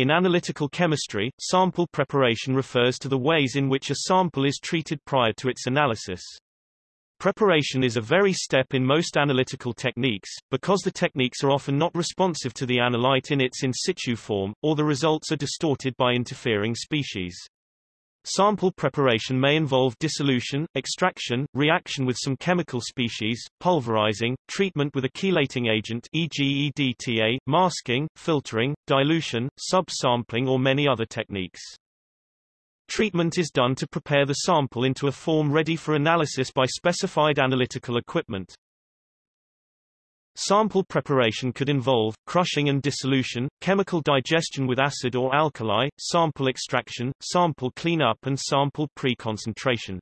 In analytical chemistry, sample preparation refers to the ways in which a sample is treated prior to its analysis. Preparation is a very step in most analytical techniques, because the techniques are often not responsive to the analyte in its in situ form, or the results are distorted by interfering species. Sample preparation may involve dissolution, extraction, reaction with some chemical species, pulverizing, treatment with a chelating agent e.g. EDTA, masking, filtering, dilution, sub-sampling or many other techniques. Treatment is done to prepare the sample into a form ready for analysis by specified analytical equipment. Sample preparation could involve, crushing and dissolution, chemical digestion with acid or alkali, sample extraction, sample cleanup and sample pre-concentration.